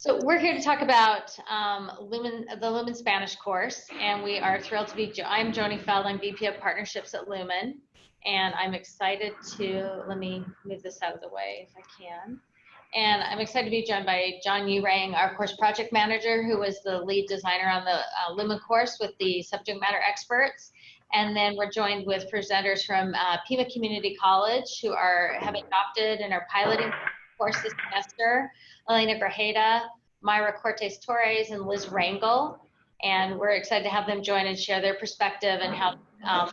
So we're here to talk about um, Lumen, the Lumen Spanish course, and we are thrilled to be. I'm Joni Feld. I'm VP of Partnerships at Lumen, and I'm excited to. Let me move this out of the way if I can. And I'm excited to be joined by John Urang, our course project manager, who was the lead designer on the uh, Lumen course with the subject matter experts. And then we're joined with presenters from uh, Pima Community College, who are have adopted and are piloting course this semester. Elena Grajeda, Myra Cortes Torres, and Liz Rangel. And we're excited to have them join and share their perspective and how, um,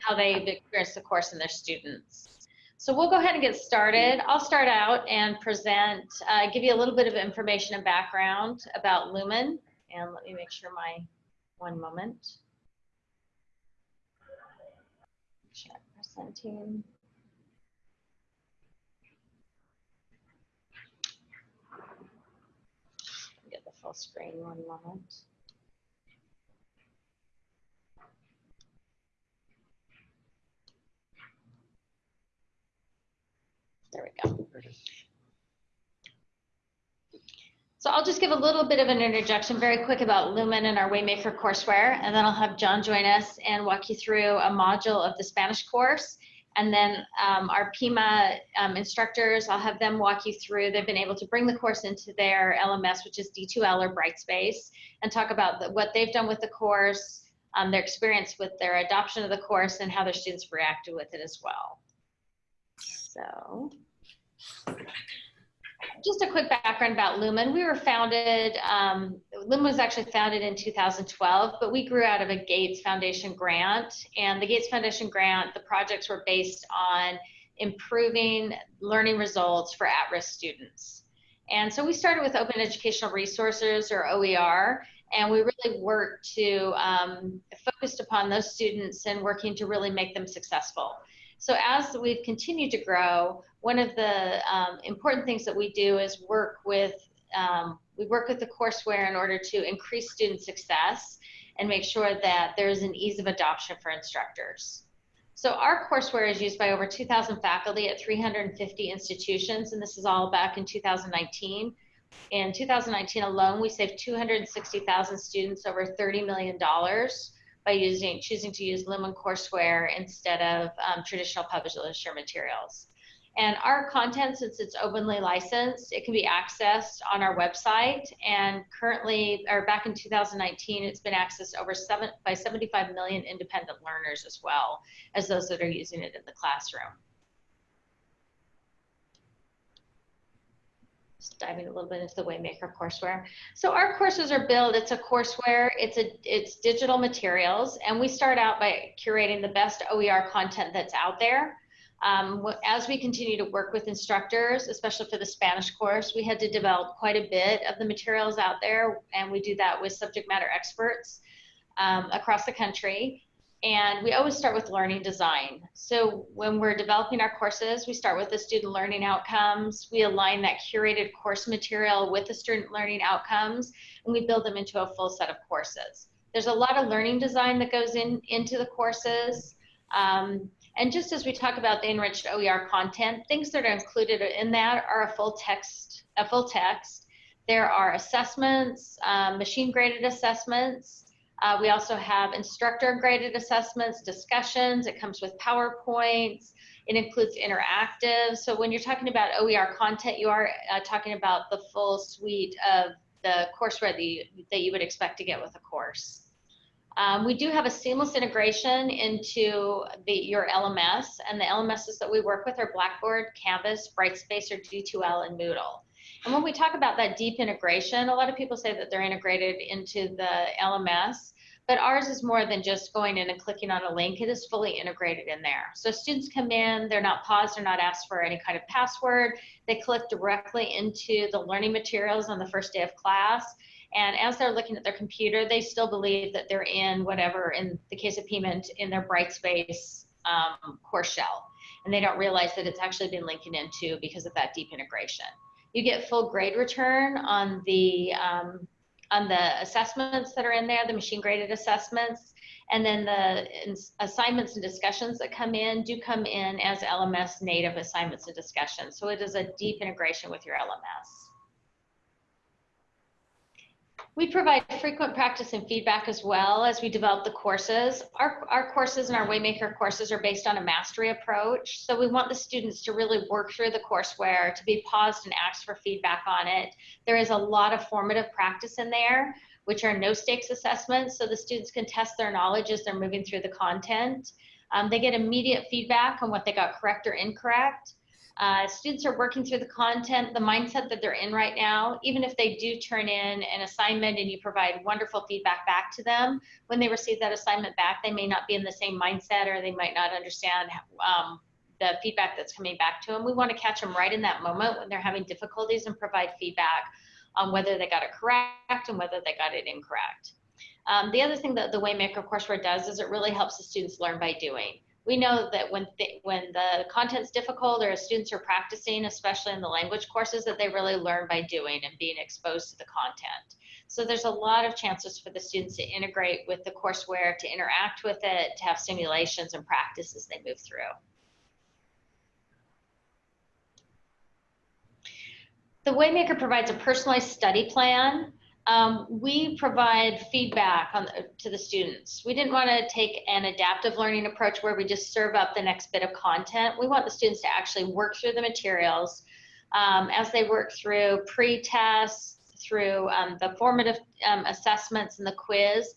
how they've experienced the course and their students. So we'll go ahead and get started. I'll start out and present, uh, give you a little bit of information and background about Lumen. And let me make sure my, one moment. Share presenting. Full screen one moment. There we go. So I'll just give a little bit of an interjection very quick about Lumen and our Waymaker courseware, and then I'll have John join us and walk you through a module of the Spanish course and then um, our PIMA um, instructors, I'll have them walk you through. They've been able to bring the course into their LMS, which is D2L or Brightspace, and talk about the, what they've done with the course, um, their experience with their adoption of the course, and how their students reacted with it as well. So just a quick background about Lumen. We were founded, um, Lumen was actually founded in 2012, but we grew out of a Gates Foundation grant. And the Gates Foundation grant, the projects were based on improving learning results for at-risk students. And so we started with Open Educational Resources or OER, and we really worked to um, focused upon those students and working to really make them successful. So as we've continued to grow, one of the um, important things that we do is work with um, we work with the courseware in order to increase student success and make sure that there's an ease of adoption for instructors. So our courseware is used by over 2,000 faculty at 350 institutions, and this is all back in 2019. In 2019 alone, we saved 260,000 students over $30 million by using choosing to use Lumen courseware instead of um, traditional publisher materials. And our content, since it's openly licensed, it can be accessed on our website. And currently, or back in 2019, it's been accessed over seven by 75 million independent learners as well as those that are using it in the classroom. Just diving a little bit into the Waymaker courseware. So our courses are built, it's a courseware, it's a it's digital materials, and we start out by curating the best OER content that's out there. Um, as we continue to work with instructors, especially for the Spanish course, we had to develop quite a bit of the materials out there, and we do that with subject matter experts um, across the country. And we always start with learning design. So when we're developing our courses, we start with the student learning outcomes. We align that curated course material with the student learning outcomes, and we build them into a full set of courses. There's a lot of learning design that goes in into the courses. Um, and just as we talk about the enriched OER content, things that are included in that are a full text, a full text. There are assessments, um, machine graded assessments. Uh, we also have instructor graded assessments, discussions. It comes with PowerPoints. It includes interactive. So when you're talking about OER content, you are uh, talking about the full suite of the courseware that you, that you would expect to get with a course. Um, we do have a seamless integration into the, your LMS, and the LMSs that we work with are Blackboard, Canvas, Brightspace, or D2L, and Moodle. And when we talk about that deep integration, a lot of people say that they're integrated into the LMS, but ours is more than just going in and clicking on a link. It is fully integrated in there. So students come in, they're not paused, they're not asked for any kind of password. They click directly into the learning materials on the first day of class and as they're looking at their computer, they still believe that they're in whatever, in the case of Pima, in their Brightspace um, course shell. And they don't realize that it's actually been linking into because of that deep integration. You get full grade return on the um, on the assessments that are in there, the machine graded assessments, and then the assignments and discussions that come in do come in as LMS native assignments and discussions. So it is a deep integration with your LMS. We provide frequent practice and feedback as well as we develop the courses. Our, our courses and our Waymaker courses are based on a mastery approach. So we want the students to really work through the courseware, to be paused and ask for feedback on it. There is a lot of formative practice in there, which are no stakes assessments. So the students can test their knowledge as they're moving through the content. Um, they get immediate feedback on what they got correct or incorrect. Uh, students are working through the content, the mindset that they're in right now. Even if they do turn in an assignment and you provide wonderful feedback back to them, when they receive that assignment back, they may not be in the same mindset or they might not understand um, the feedback that's coming back to them. We want to catch them right in that moment when they're having difficulties and provide feedback on whether they got it correct and whether they got it incorrect. Um, the other thing that the Waymaker courseware does is it really helps the students learn by doing we know that when th- when the content's difficult or students are practicing, especially in the language courses, that they really learn by doing and being exposed to the content. So there's a lot of chances for the students to integrate with the courseware, to interact with it, to have simulations and practice as they move through. The Waymaker provides a personalized study plan um, we provide feedback on, to the students. We didn't want to take an adaptive learning approach where we just serve up the next bit of content. We want the students to actually work through the materials um, as they work through pre-tests, through um, the formative um, assessments and the quiz.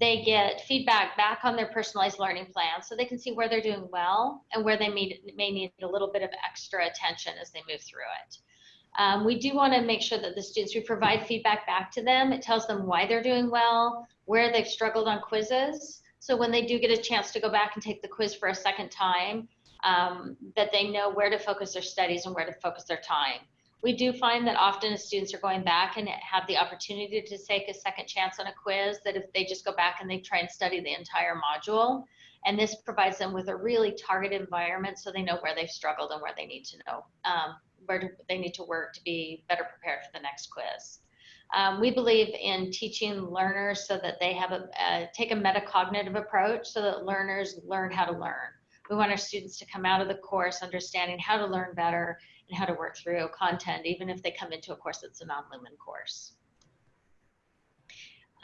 They get feedback back on their personalized learning plan so they can see where they're doing well and where they may, may need a little bit of extra attention as they move through it. Um, we do want to make sure that the students, we provide feedback back to them. It tells them why they're doing well, where they've struggled on quizzes. So when they do get a chance to go back and take the quiz for a second time, um, that they know where to focus their studies and where to focus their time. We do find that often students are going back and have the opportunity to take a second chance on a quiz, that if they just go back and they try and study the entire module, and this provides them with a really targeted environment so they know where they've struggled and where they need to know um, where they need to work to be better prepared for the next quiz. Um, we believe in teaching learners so that they have a, a, take a metacognitive approach so that learners learn how to learn. We want our students to come out of the course understanding how to learn better and how to work through content, even if they come into a course that's a non-Lumen course.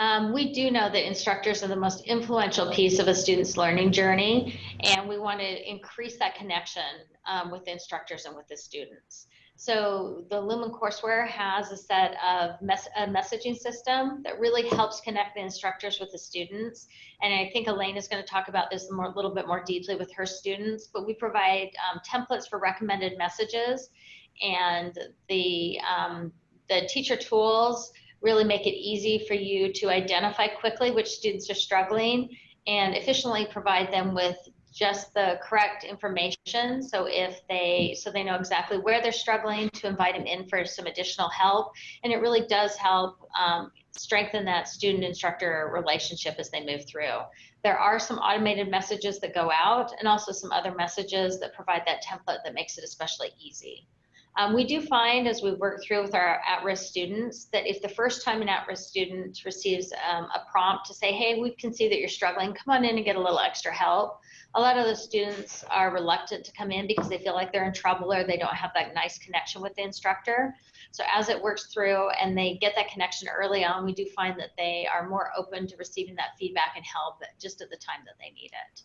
Um, we do know that instructors are the most influential piece of a student's learning journey, and we want to increase that connection um, with instructors and with the students. So the Lumen courseware has a set of mes a messaging system that really helps connect the instructors with the students. And I think Elaine is going to talk about this a little bit more deeply with her students, but we provide um, templates for recommended messages and the, um, the teacher tools really make it easy for you to identify quickly which students are struggling and efficiently provide them with just the correct information. So if they so they know exactly where they're struggling to invite them in for some additional help. And it really does help um, strengthen that student instructor relationship as they move through. There are some automated messages that go out and also some other messages that provide that template that makes it especially easy um, we do find as we work through with our at-risk students that if the first time an at-risk student receives um, a prompt to say, hey, we can see that you're struggling, come on in and get a little extra help. A lot of the students are reluctant to come in because they feel like they're in trouble or they don't have that nice connection with the instructor. So as it works through and they get that connection early on, we do find that they are more open to receiving that feedback and help just at the time that they need it.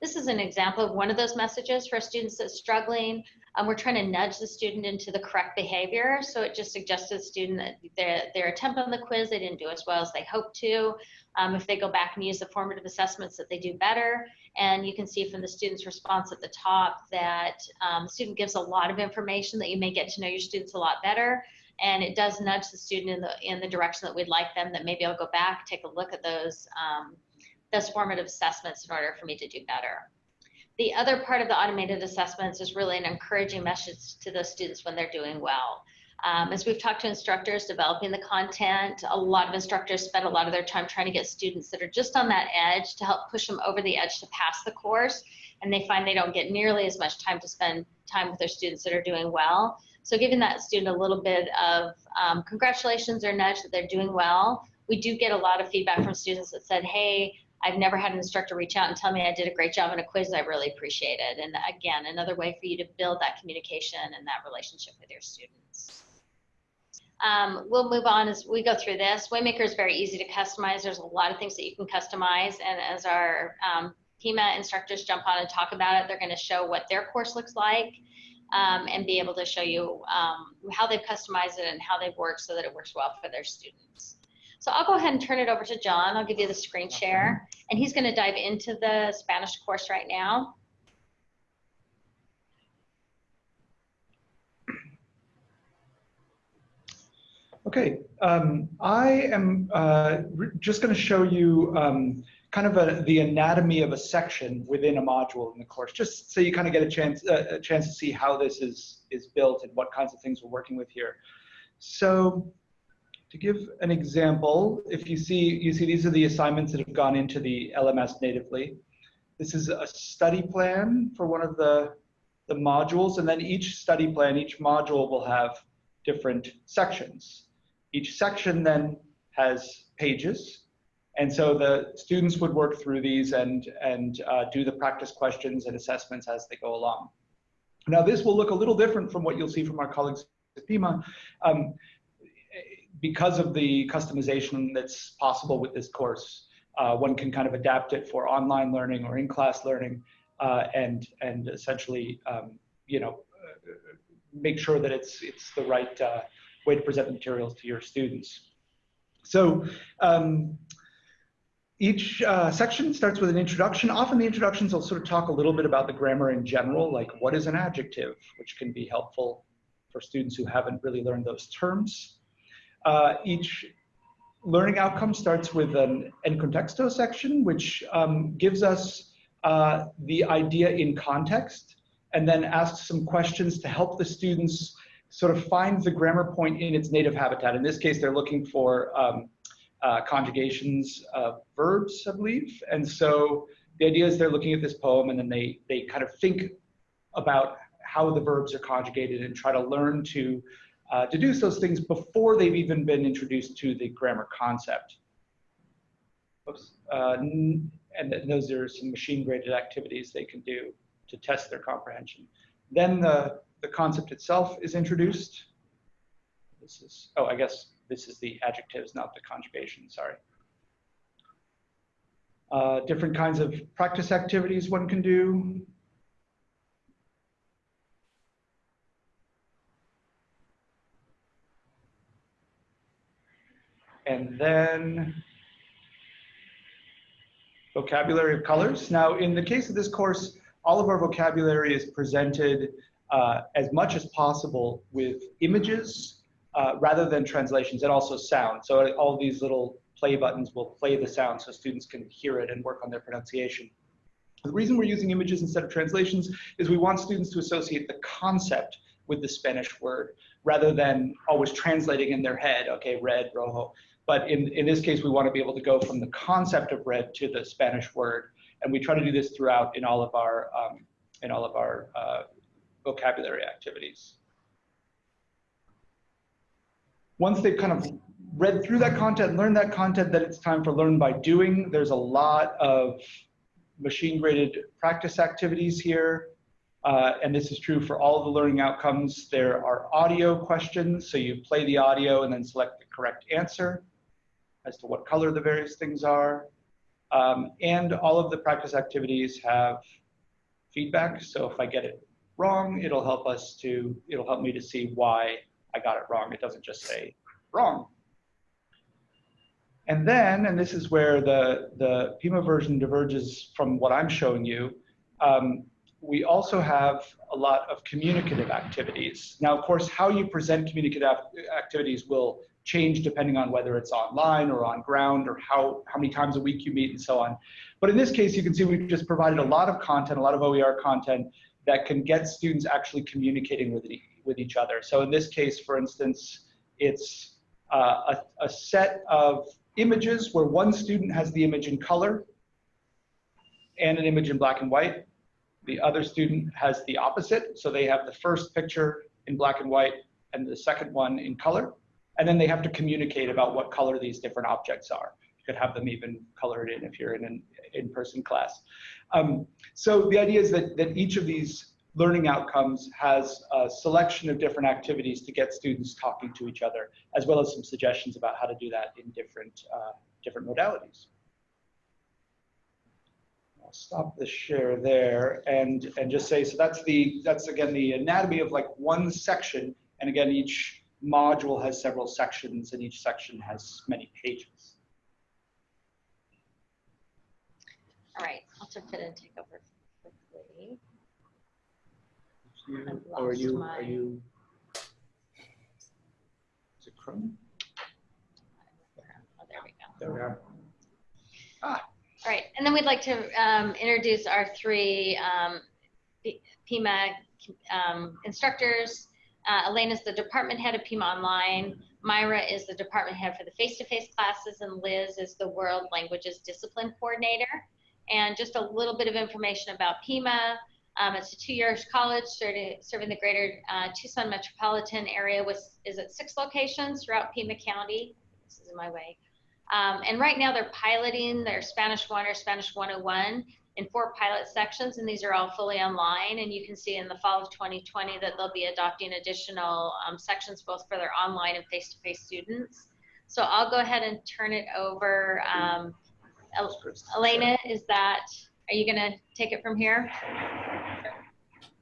This is an example of one of those messages for students that's struggling. Um, we're trying to nudge the student into the correct behavior. So it just suggests to the student that their, their attempt on the quiz, they didn't do as well as they hoped to. Um, if they go back and use the formative assessments that they do better. And you can see from the student's response at the top that um, the student gives a lot of information that you may get to know your students a lot better. And it does nudge the student in the, in the direction that we'd like them, that maybe I'll go back, take a look at those um, those formative assessments in order for me to do better. The other part of the automated assessments is really an encouraging message to those students when they're doing well. Um, as we've talked to instructors developing the content, a lot of instructors spend a lot of their time trying to get students that are just on that edge to help push them over the edge to pass the course. And they find they don't get nearly as much time to spend time with their students that are doing well. So giving that student a little bit of um, congratulations or nudge that they're doing well. We do get a lot of feedback from students that said, hey, I've never had an instructor reach out and tell me I did a great job in a quiz. I really appreciate it. And again, another way for you to build that communication and that relationship with your students. Um, we'll move on as we go through this. Waymaker is very easy to customize. There's a lot of things that you can customize. And as our um, PIMA instructors jump on and talk about it, they're going to show what their course looks like um, and be able to show you um, how they've customized it and how they've worked so that it works well for their students. So I'll go ahead and turn it over to John. I'll give you the screen share and he's going to dive into the Spanish course right now. Okay, um, I am uh, just going to show you um, kind of a, the anatomy of a section within a module in the course, just so you kind of get a chance uh, a chance to see how this is is built and what kinds of things we're working with here. So to give an example, if you see you see these are the assignments that have gone into the LMS natively. This is a study plan for one of the the modules, and then each study plan, each module will have different sections. Each section then has pages. And so the students would work through these and, and uh, do the practice questions and assessments as they go along. Now this will look a little different from what you'll see from our colleagues at PIMA um, because of the customization that's possible with this course. Uh, one can kind of adapt it for online learning or in-class learning uh, and, and essentially, um, you know, make sure that it's, it's the right uh, way to present the materials to your students. So um, each uh, section starts with an introduction. Often the introductions will sort of talk a little bit about the grammar in general, like what is an adjective, which can be helpful for students who haven't really learned those terms. Uh, each learning outcome starts with an en contexto section, which um, gives us uh, the idea in context and then asks some questions to help the students sort of find the grammar point in its native habitat. In this case, they're looking for um, uh, conjugations of verbs, I believe. And so the idea is they're looking at this poem and then they, they kind of think about how the verbs are conjugated and try to learn to uh, deduce those things before they've even been introduced to the grammar concept. Oops. Uh, and those are some machine graded activities they can do to test their comprehension. Then the the concept itself is introduced. This is, oh, I guess this is the adjectives, not the conjugation, sorry. Uh, different kinds of practice activities one can do. And then vocabulary of colors. Now, in the case of this course, all of our vocabulary is presented uh, as much as possible with images uh, rather than translations and also sound. So all these little play buttons will play the sound so students can hear it and work on their pronunciation. The reason we're using images instead of translations is we want students to associate the concept with the Spanish word rather than always translating in their head, okay, red, rojo. But in, in this case, we want to be able to go from the concept of red to the Spanish word. And we try to do this throughout in all of our, um, in all of our uh, vocabulary activities. Once they've kind of read through that content, learned that content, then it's time for learn by doing. There's a lot of machine graded practice activities here. Uh, and this is true for all the learning outcomes. There are audio questions, so you play the audio and then select the correct answer as to what color the various things are. Um, and all of the practice activities have feedback, so if I get it wrong, it'll help us to, it'll help me to see why I got it wrong. It doesn't just say wrong. And then, and this is where the, the PIMA version diverges from what I'm showing you, um, we also have a lot of communicative activities. Now, of course, how you present communicative activities will change depending on whether it's online or on ground or how, how many times a week you meet and so on. But in this case, you can see we've just provided a lot of content, a lot of OER content that can get students actually communicating with, e with each other. So in this case, for instance, it's uh, a, a set of images where one student has the image in color and an image in black and white. The other student has the opposite. So they have the first picture in black and white and the second one in color. And then they have to communicate about what color these different objects are. You could have them even colored in if you're in an in-person class. Um, so the idea is that, that each of these learning outcomes has a selection of different activities to get students talking to each other, as well as some suggestions about how to do that in different, uh, different modalities. I'll stop the share there and, and just say, so that's the, that's again the anatomy of like one section. And again, each module has several sections and each section has many pages. All right, I'll jump in and take over quickly. You, or are you, my- are you? Is it Chrome? Oh, there we go. There we are. Ah. All right, and then we'd like to um, introduce our three um, P- PIMA um, instructors. Uh, is the department head of PIMA Online. Myra is the department head for the face-to-face classes, and Liz is the World Languages Discipline Coordinator. And just a little bit of information about PIMA. Um, it's a two-year college serving, serving the greater uh, Tucson metropolitan area. With is at six locations throughout Pima County. This is in my way. Um, and right now they're piloting their Spanish 1 or Spanish 101 in four pilot sections, and these are all fully online. And you can see in the fall of 2020 that they'll be adopting additional um, sections both for their online and face-to-face students. So I'll go ahead and turn it over. Um, El- Elena, is that, are you gonna take it from here?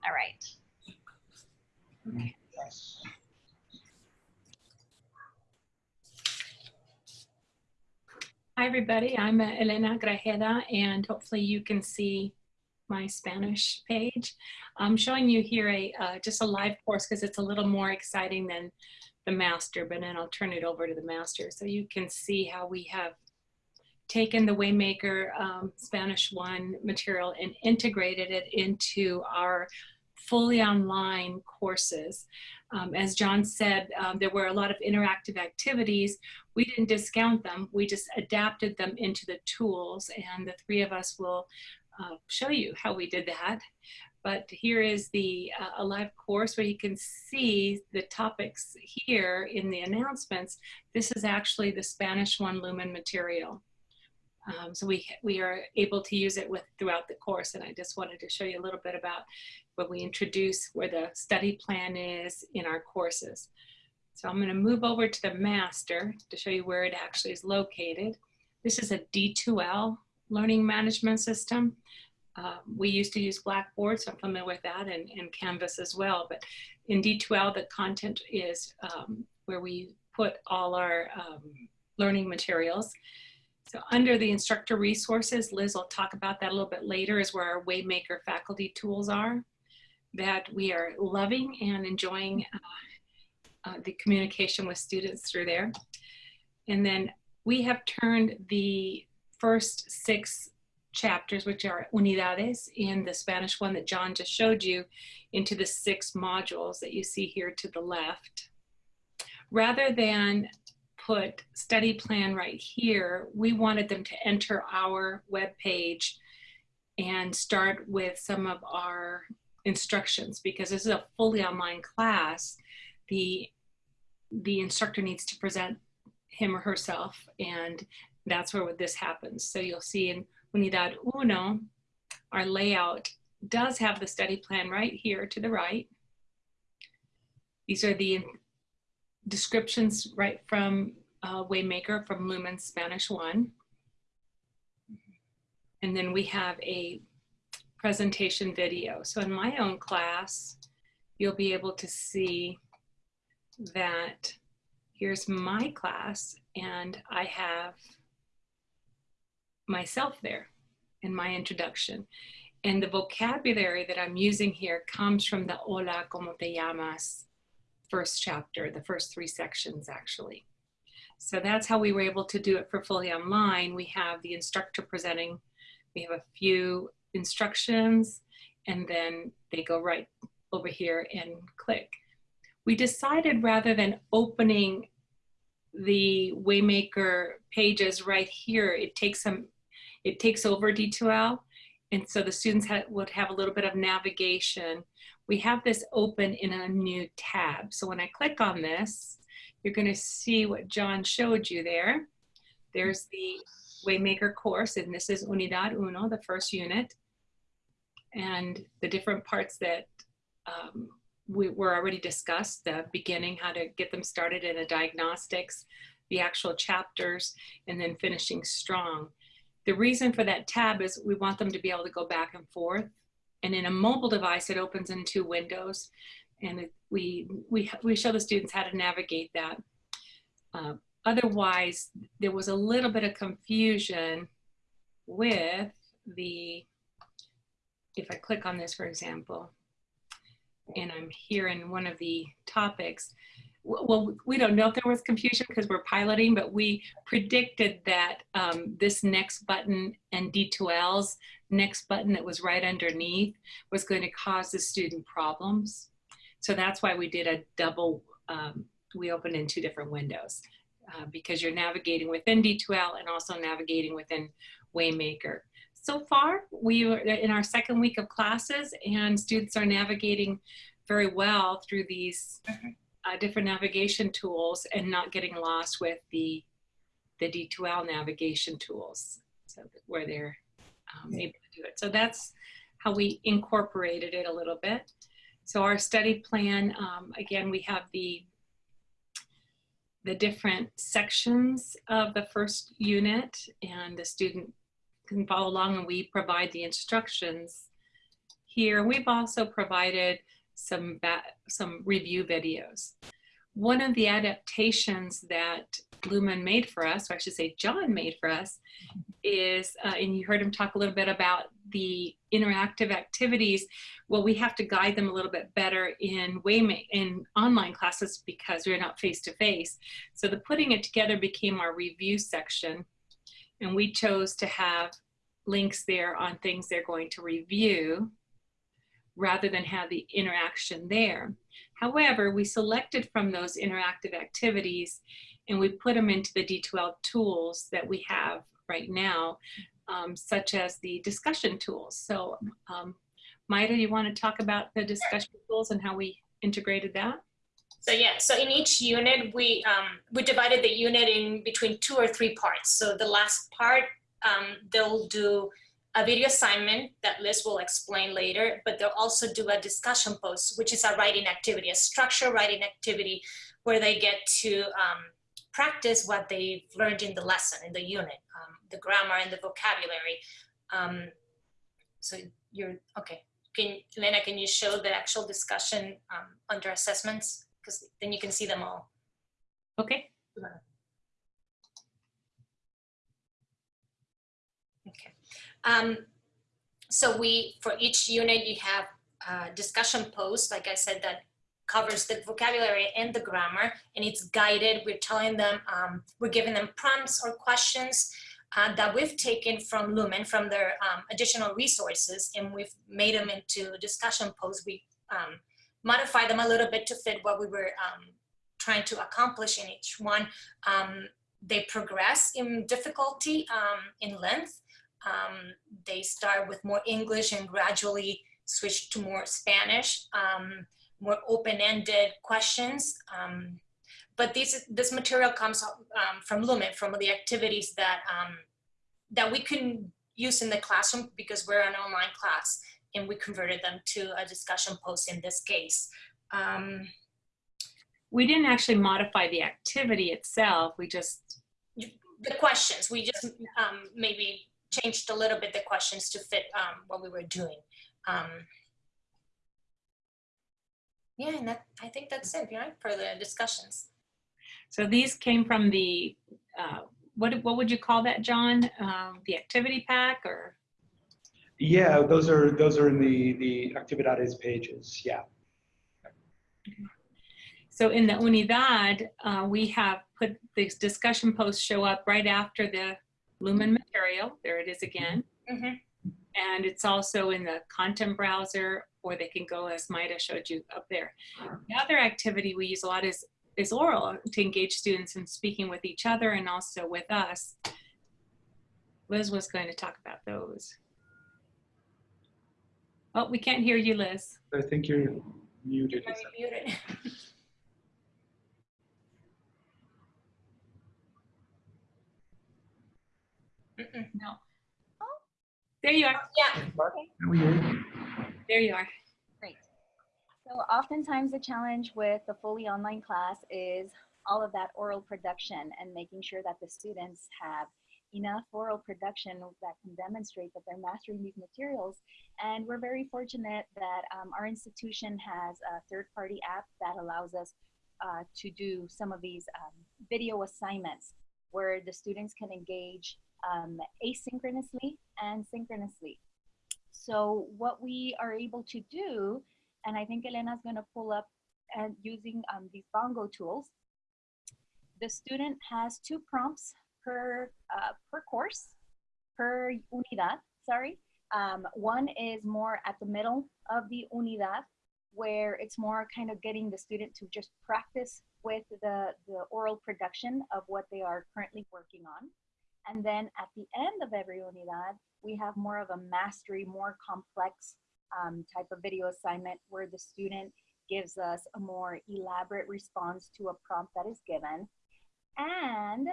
All right. Yes. Hi, everybody. I'm uh, Elena Grajeda, and hopefully you can see my Spanish page. I'm showing you here a uh, just a live course because it's a little more exciting than the master, but then I'll turn it over to the master so you can see how we have taken the Waymaker um, Spanish 1 material and integrated it into our fully online courses. Um, as John said, um, there were a lot of interactive activities we didn't discount them. We just adapted them into the tools and the three of us will uh, show you how we did that. But here is the uh, a live course where you can see the topics here in the announcements. This is actually the Spanish one Lumen material. Um, so we, we are able to use it with throughout the course. And I just wanted to show you a little bit about what we introduce, where the study plan is in our courses. So I'm going to move over to the master to show you where it actually is located. This is a D2L learning management system. Uh, we used to use Blackboard, so I'm familiar with that, and, and Canvas as well. But in D2L, the content is um, where we put all our um, learning materials. So under the instructor resources, Liz will talk about that a little bit later, is where our Waymaker faculty tools are that we are loving and enjoying uh, uh, the communication with students through there. And then we have turned the first six chapters, which are unidades in the Spanish one that John just showed you, into the six modules that you see here to the left. Rather than put study plan right here, we wanted them to enter our web page and start with some of our instructions because this is a fully online class. The the instructor needs to present him or herself and that's where this happens. So you'll see in unidad uno our layout does have the study plan right here to the right. These are the descriptions right from uh, waymaker from lumen spanish one and then we have a presentation video so in my own class you'll be able to see that here's my class and I have myself there in my introduction. And the vocabulary that I'm using here comes from the Hola, ¿cómo te llamas? first chapter, the first three sections actually. So that's how we were able to do it for fully online. We have the instructor presenting, we have a few instructions, and then they go right over here and click we decided rather than opening the Waymaker pages right here, it takes some, it takes over D2L. And so the students ha would have a little bit of navigation. We have this open in a new tab. So when I click on this, you're gonna see what John showed you there. There's the Waymaker course, and this is Unidad Uno, the first unit, and the different parts that um, we were already discussed, the beginning, how to get them started in the diagnostics, the actual chapters, and then finishing strong. The reason for that tab is we want them to be able to go back and forth. And in a mobile device, it opens in two windows. And it, we, we, we show the students how to navigate that. Uh, otherwise, there was a little bit of confusion with the, if I click on this, for example, and I'm here in one of the topics, well, we don't know if there was confusion because we're piloting, but we predicted that um, this next button and D2L's next button that was right underneath was going to cause the student problems. So that's why we did a double, um, we opened in two different windows uh, because you're navigating within D2L and also navigating within Waymaker. So far, we are in our second week of classes and students are navigating very well through these uh, different navigation tools and not getting lost with the the D2L navigation tools, so where they're um, able to do it. So that's how we incorporated it a little bit. So our study plan, um, again, we have the the different sections of the first unit and the student can follow along and we provide the instructions here. We've also provided some, some review videos. One of the adaptations that Lumen made for us, or I should say John made for us, is, uh, and you heard him talk a little bit about the interactive activities. Well, we have to guide them a little bit better in Waymaker in online classes because we're not face to face. So the putting it together became our review section, and we chose to have links there on things they're going to review rather than have the interaction there. However, we selected from those interactive activities and we put them into the D2L tools that we have right now, um, such as the discussion tools. So um, Maida, you want to talk about the discussion tools and how we integrated that? So yeah, so in each unit, we, um, we divided the unit in between two or three parts. So the last part, um, they'll do a video assignment that Liz will explain later, but they'll also do a discussion post, which is a writing activity, a structured writing activity where they get to um, practice what they've learned in the lesson, in the unit, um, the grammar and the vocabulary. Um, so you're, okay. Can, Elena, can you show the actual discussion um, under assessments? Because then you can see them all. Okay. Okay. Um, so we, for each unit, you have a discussion post, like I said, that covers the vocabulary and the grammar, and it's guided. We're telling them, um, we're giving them prompts or questions uh, that we've taken from Lumen, from their um, additional resources, and we've made them into discussion posts. We um, modify them a little bit to fit what we were um, trying to accomplish in each one. Um, they progress in difficulty, um, in length, they start with more English and gradually switch to more Spanish, um, more open-ended questions. Um, but this, this material comes um, from Lumen, from the activities that, um, that we can use in the classroom because we're an online class and we converted them to a discussion post in this case. Um, we didn't actually modify the activity itself. We just the questions. We just um, maybe changed a little bit the questions to fit um, what we were doing. Um, yeah, and that, I think that's it, right, for the discussions. So these came from the, uh, what, what would you call that, John? Um, the activity pack or? Yeah, those are those are in the the actividades pages. Yeah. So in the Unidad, uh, we have put these discussion posts show up right after the Lumen material. There it is again. Mm -hmm. And it's also in the content browser, or they can go as Maida showed you up there. The other activity we use a lot is, is oral to engage students in speaking with each other and also with us. Liz was going to talk about those. Oh, we can't hear you, Liz. I think you're muted. You're muted. No. There you are. Yeah. Okay. There you are. Great. So oftentimes the challenge with the fully online class is all of that oral production and making sure that the students have enough oral production that can demonstrate that they're mastering these materials. And we're very fortunate that um, our institution has a third-party app that allows us uh, to do some of these um, video assignments where the students can engage um, asynchronously and synchronously. So what we are able to do, and I think Elena's gonna pull up and using um, these bongo tools, the student has two prompts per, uh, per course, per unidad, sorry. Um, one is more at the middle of the unidad, where it's more kind of getting the student to just practice with the, the oral production of what they are currently working on. And then at the end of every unidad, we have more of a mastery, more complex um, type of video assignment where the student gives us a more elaborate response to a prompt that is given. And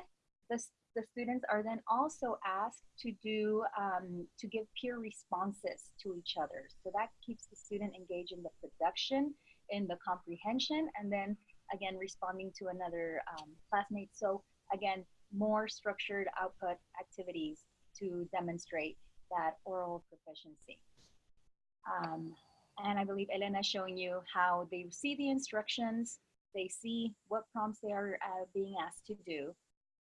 the, the students are then also asked to do, um, to give peer responses to each other. So that keeps the student engaged in the production, in the comprehension, and then again, responding to another um, classmate. So again, more structured output activities to demonstrate that oral proficiency. Um, and I believe Elena is showing you how they see the instructions, they see what prompts they are uh, being asked to do,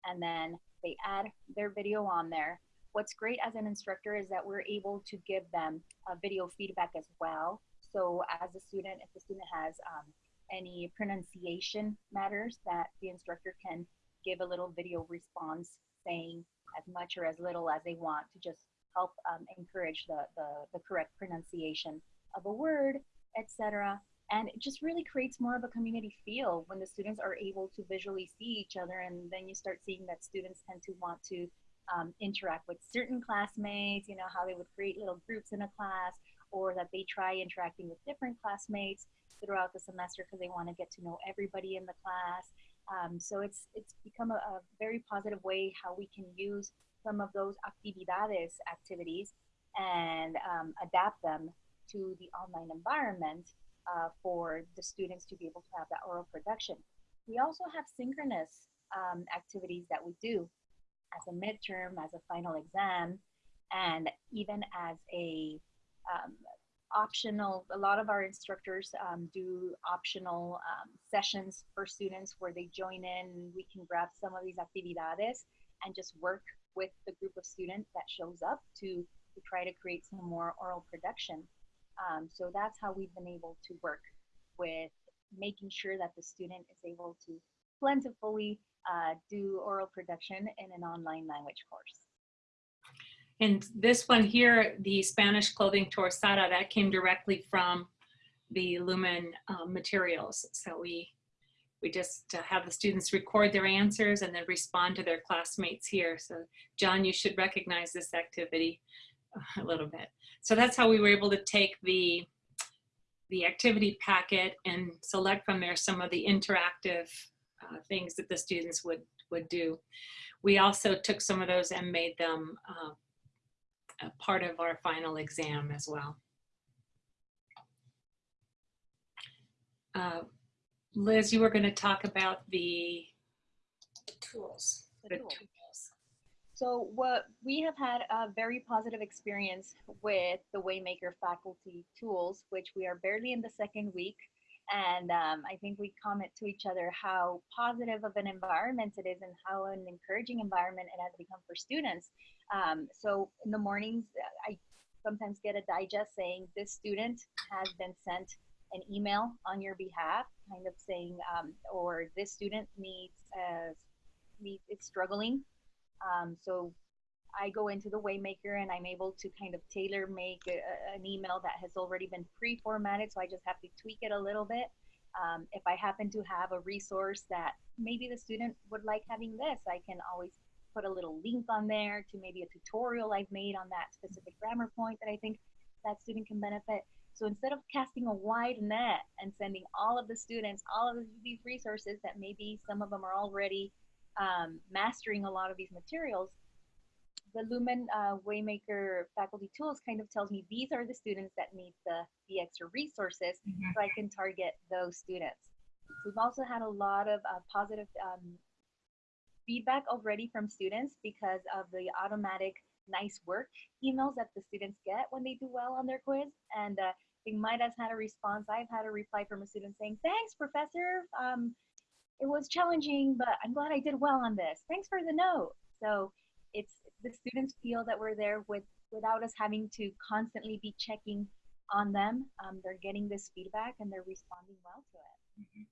and then they add their video on there. What's great as an instructor is that we're able to give them a video feedback as well. So as a student, if the student has um, any pronunciation matters that the instructor can give a little video response saying as much or as little as they want to just help um, encourage the, the, the correct pronunciation of a word, etc. And it just really creates more of a community feel when the students are able to visually see each other. And then you start seeing that students tend to want to um, interact with certain classmates, you know, how they would create little groups in a class, or that they try interacting with different classmates throughout the semester because they want to get to know everybody in the class. Um, so it's it's become a, a, very positive way how we can use some of those actividades activities and um, adapt them to the online environment uh, for the students to be able to have that oral production. We also have synchronous um, activities that we do as a midterm, as a final exam, and even as a um, optional, a lot of our instructors um, do optional um, sessions for students where they join in. We can grab some of these actividades and just work with the group of students that shows up to, to try to create some more oral production. Um, so that's how we've been able to work with making sure that the student is able to plentifully uh, do oral production in an online language course. And this one here, the Spanish clothing torsada, that came directly from the Lumen um, materials. So we we just uh, have the students record their answers and then respond to their classmates here. So John, you should recognize this activity uh, a little bit. So that's how we were able to take the the activity packet and select from there some of the interactive uh, things that the students would would do. We also took some of those and made them uh, a part of our final exam as well. Uh, Liz, you were going to talk about the, the tools. The tools. So what we have had a very positive experience with the Waymaker faculty tools, which we are barely in the second week. And um, I think we comment to each other how positive of an environment it is and how an encouraging environment it has become for students. Um, so in the mornings, I sometimes get a digest saying this student has been sent an email on your behalf, kind of saying, um, or this student needs, uh, needs it's struggling. Um, so I go into the Waymaker and I'm able to kind of tailor make a, an email that has already been pre-formatted. So I just have to tweak it a little bit. Um, if I happen to have a resource that maybe the student would like having this, I can always put a little link on there to maybe a tutorial I've made on that specific grammar point that I think that student can benefit. So instead of casting a wide net and sending all of the students all of these resources that maybe some of them are already um, mastering a lot of these materials, the Lumen uh, Waymaker faculty tools kind of tells me these are the students that need the, the extra resources Mhm. so I can target those students. We've also had a lot of uh, positive um, feedback already from students because of the automatic nice work emails that the students get when they do well on their quiz. And uh, I think Maida's had a response. I've had a reply from a student saying, thanks, professor. Um, it was challenging, but I'm glad I did well on this. Thanks for the note. So it's the students feel that we're there with without us having to constantly be checking on them. Um, they're getting this feedback and they're responding well to it.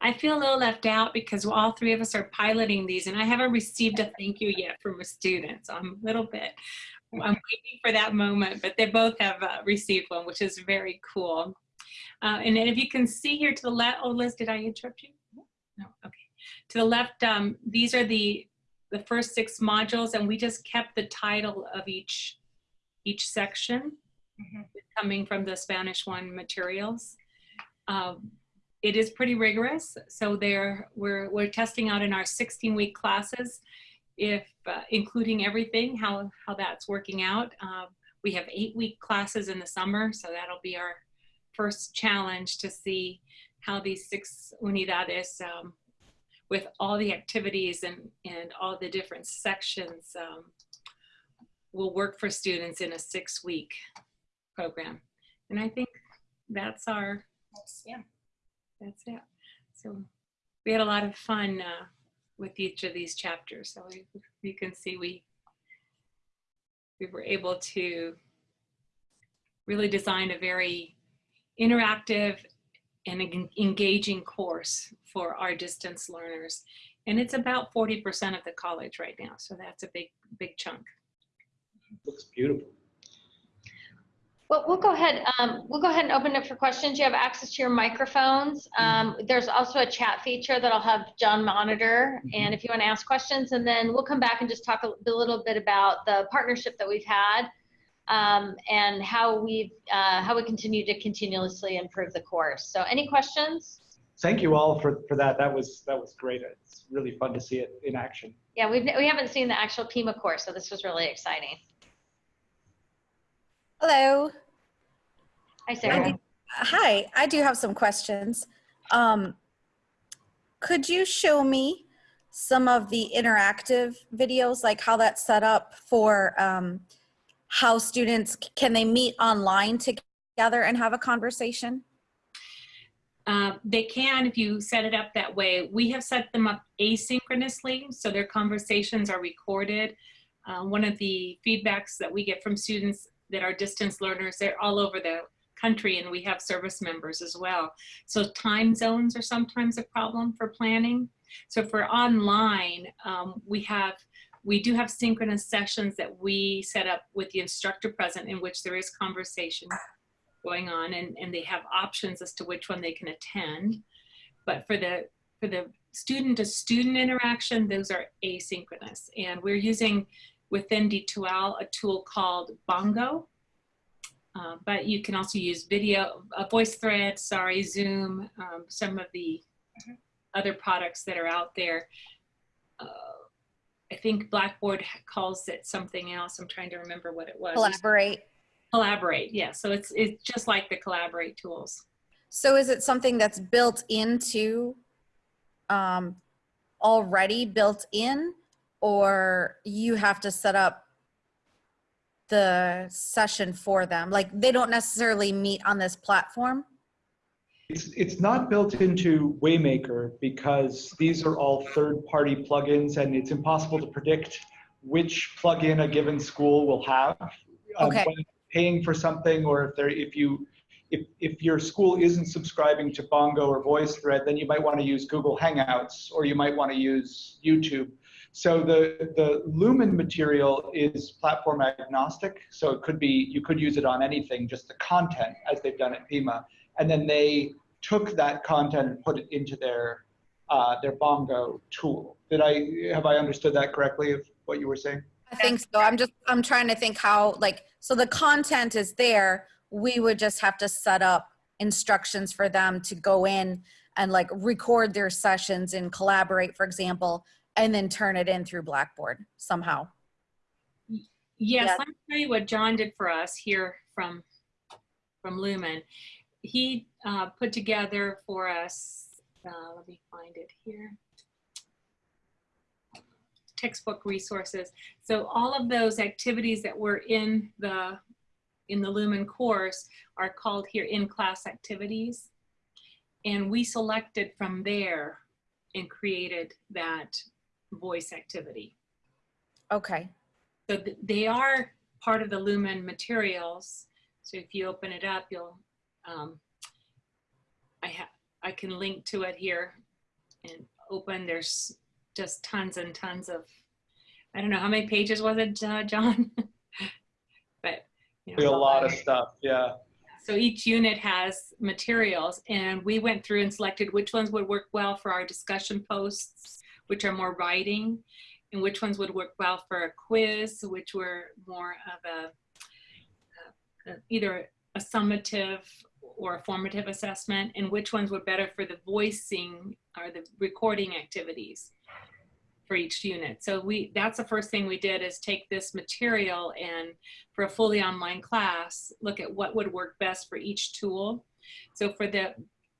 I feel a little left out because all three of us are piloting these and I haven't received a thank you yet from a student. So I'm a little bit, I'm waiting for that moment, but they both have uh, received one, which is very cool. Uh, and then if you can see here to the left, oh Liz, did I interrupt you? No, okay. To the left, um, these are the, the first six modules and we just kept the title of each, each section Mhm. coming from the Spanish one materials. Um, it is pretty rigorous. So there, we're, we're testing out in our 16 week classes, if uh, including everything, how, how that's working out. Um, we have eight week classes in the summer. So that'll be our first challenge to see how these six unidades um, with all the activities and, and all the different sections um, will work for students in a six week program. And I think that's our, Nice, Yeah. that's it. So we had a lot of fun uh, with each of these chapters. So we, you can see we we were able to really design a very interactive and en- engaging course for our distance learners. And it's about 40% of the college right now. So that's a big, big chunk. Looks beautiful. Well, we'll go ahead, um, we'll go ahead and open it for questions. You have access to your microphones. Um, there's also a chat feature that I'll have John monitor. And if you want to ask questions, and then we'll come back and just talk a a little bit about the partnership that we've had um, and how we've, uh, how we continue to continuously improve the course. So any questions? Thank you all for, for that. That was, that was great. It's really fun to see it in action. Yeah, we've, we haven't seen the actual Pima course, so this was really exciting. Hello. Hi, Sarah. Andy. Hi, I do have some questions. Um, could you show me some of the interactive videos, like how that's set up for um, how students, can they meet online together and have a conversation? Uh, they can if you set it up that way. We have set them up asynchronously, so their conversations are recorded. Uh, one of the feedbacks that we get from students that are distance learners, they're all over the country and we have service members as well. So time zones are sometimes a problem for planning. So for online, um, we have we do have synchronous sessions that we set up with the instructor present in which there is conversation going on and, and they have options as to which one they can attend. But for the for the student to student interaction, those are asynchronous. And we're using within D2L a tool called Bongo. Uh, but you can also use video, a voice thread, sorry, Zoom, um, some of the other products that are out there. Uh, I think Blackboard calls it something else. I'm trying to remember what it was. Collaborate. Collaborate, yeah. So it's it's just like the Collaborate tools. So is it something that's built into, um, already built in? Or you have to set up the session for them? Like they don't necessarily meet on this platform? It's, it's not built into Waymaker because these are all third-party plugins and it's impossible to predict which plugin a given school will have. um, Okay. when Paying for something or if they're, if you, if, if your school isn't subscribing to Bongo or VoiceThread, then you might want to use Google Hangouts or you might want to use YouTube. So the, the Lumen material is platform agnostic. So it could be, you could use it on anything, just the content as they've done at Pima and then they took that content and put it into their uh, their Bongo tool. Did I have I understood that correctly of what you were saying? I think so. I'm just, I'm trying to think how, like, so the content is there. We would just have to set up instructions for them to go in and like record their sessions and collaborate, for example, and then turn it in through Blackboard somehow. Yes, Yeah. let me tell you what John did for us here from, from Lumen. He uh, put together for us, uh, let me find it here. Textbook resources. So all of those activities that were in the, in the Lumen course are called here in-class activities. And we selected from there and created that voice activity. Okay. So th- they are part of the Lumen materials. So if you open it up, you'll, um, I have, I can link to it here and open. There's just tons and tons of, I don't know, how many pages was it, uh, John? But, you know. A lot of stuff, yeah. So each unit has materials and we went through and selected which ones would work well for our discussion posts, which are more writing, and which ones would work well for a quiz, which were more of a, uh, either a summative or a formative assessment, and which ones were better for the voicing or the recording activities for each unit. So we, that's the first thing we did is take this material and for a fully online class, look at what would work best for each tool. So for the,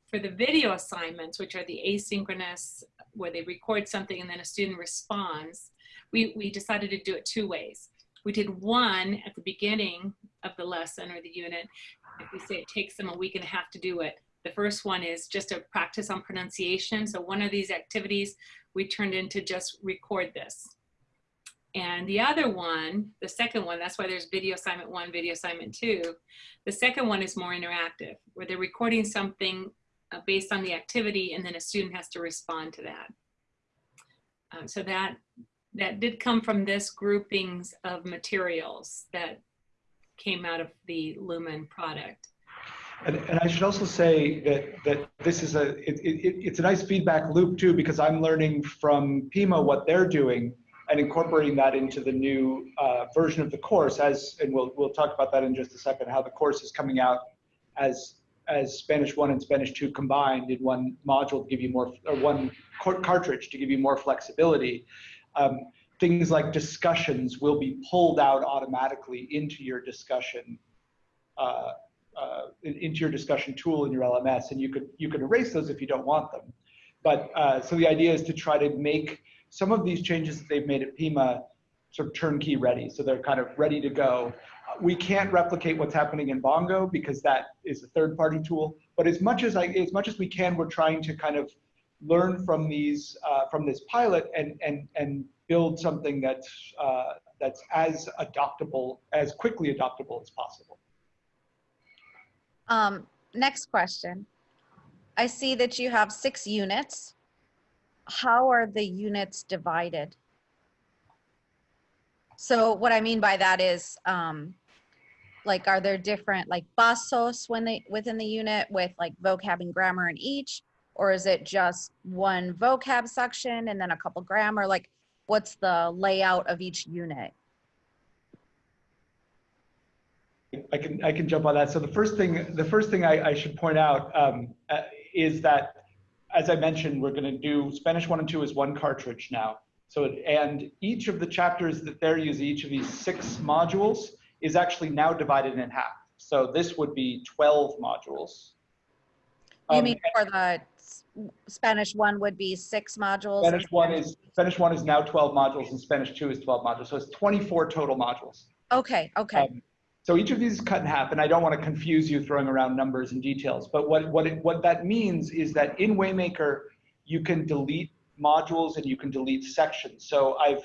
for the video assignments, which are the asynchronous, where they record something and then a student responds, we, we decided to do it two ways. We did one at the beginning of the lesson or the unit. If we say it takes them a week and a half to do it, the first one is just a practice on pronunciation. So one of these activities we turned into just record this. And the other one, the second one, that's why there's video assignment one, video assignment two. The second one is more interactive, where they're recording something uh, based on the activity and then a student has to respond to that. Uh, so that, that did come from this groupings of materials that came out of the Lumen product. And, and I should also say that, that this is a, it, it, it's a nice feedback loop too, because I'm learning from Pima what they're doing and incorporating that into the new uh, version of the course as, and we'll, we'll talk about that in just a second, how the course is coming out as, as Spanish one and Spanish two combined in one module to give you more, or one cartridge to give you more flexibility. Um, things like discussions will be pulled out automatically into your discussion uh, uh, into your discussion tool in your LMS, and you could you could erase those if you don't want them. But uh, so the idea is to try to make some of these changes that they've made at Pima sort of turnkey ready, so they're kind of ready to go. We can't replicate what's happening in Bongo because that is a third-party tool. But as much as I, as much as we can, we're trying to kind of learn from these uh, from this pilot and and and build something that's uh, that's as adoptable as quickly adoptable as possible. Um, next question. I see that you have six units. How are the units divided? So what I mean by that is, um, like, are there different like pasos when they within the unit with like vocab and grammar in each, or is it just one vocab section and then a couple grammar? Like, what's the layout of each unit? I can I can jump on that. So the first thing the first thing I, I should point out um, uh, is that, as I mentioned, we're going to do Spanish one and two is one cartridge now. So it, and each of the chapters that they're using, each of these six modules, is actually now divided in half. So this would be 12 modules. You Um, mean for the s- Spanish one would be six modules? and Spanish one is Spanish one is now 12 modules, and Spanish two is 12 modules. So it's 24 total modules. Okay, okay. Um, so each of these is cut in half, and I don't want to confuse you throwing around numbers and details, but what, what, it, what that means is that in Waymaker, you can delete modules and you can delete sections. So I've,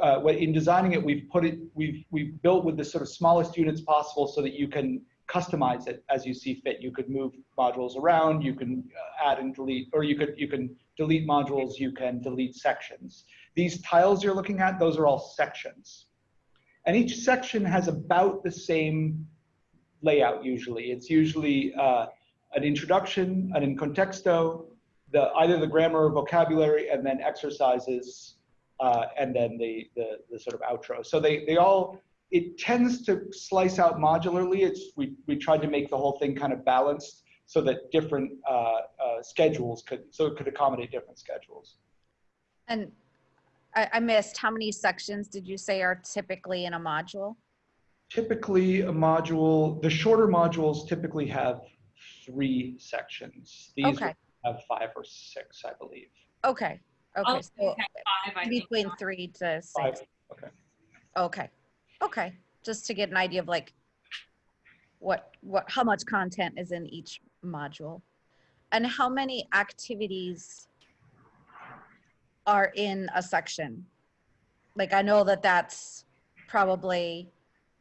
uh, when- in designing it, we've put it, we've, we've built with the sort of smallest units possible so that you can customize it as you see fit. You could move modules around, you can uh, add and delete, or you could, you can delete modules, you can delete sections. These tiles you're looking at, those are all sections. And each section has about the same layout usually. It's usually uh, an introduction, an in contexto, the, either the grammar or vocabulary, and then exercises, uh, and then the, the, the sort of outro. So they, they all, it tends to slice out modularly. It's, we, we tried to make the whole thing kind of balanced so that different uh, uh, schedules could, so it could accommodate different schedules. And I, I missed, how many sections did you say are typically in a module? Typically, a module, the shorter modules typically have three sections. These Okay. have five or six, I believe. Okay, okay, of so them five, I think. between three to Five, six. okay. Okay, okay, just to get an idea of like what, what, how much content is in each module? And how many activities are in a section? Like, I know that that's probably,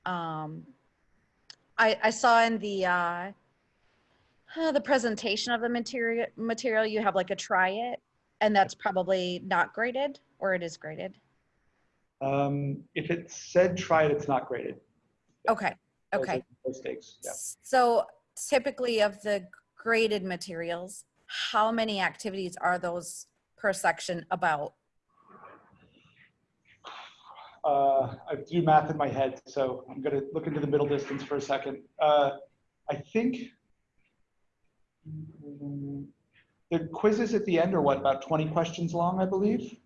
um, I, I saw in the, uh, uh, the presentation of the material, material, you have like a try it, and that's probably not graded, or it is graded? Um, if it said try it, it's not graded. Okay, okay. Mistakes, yeah. So typically of the graded materials, how many activities are those per section about? Uh, I do math in my head, so I'm gonna look into the middle distance for a second. Uh, I think the quizzes at the end are what, about 20 questions long, I believe?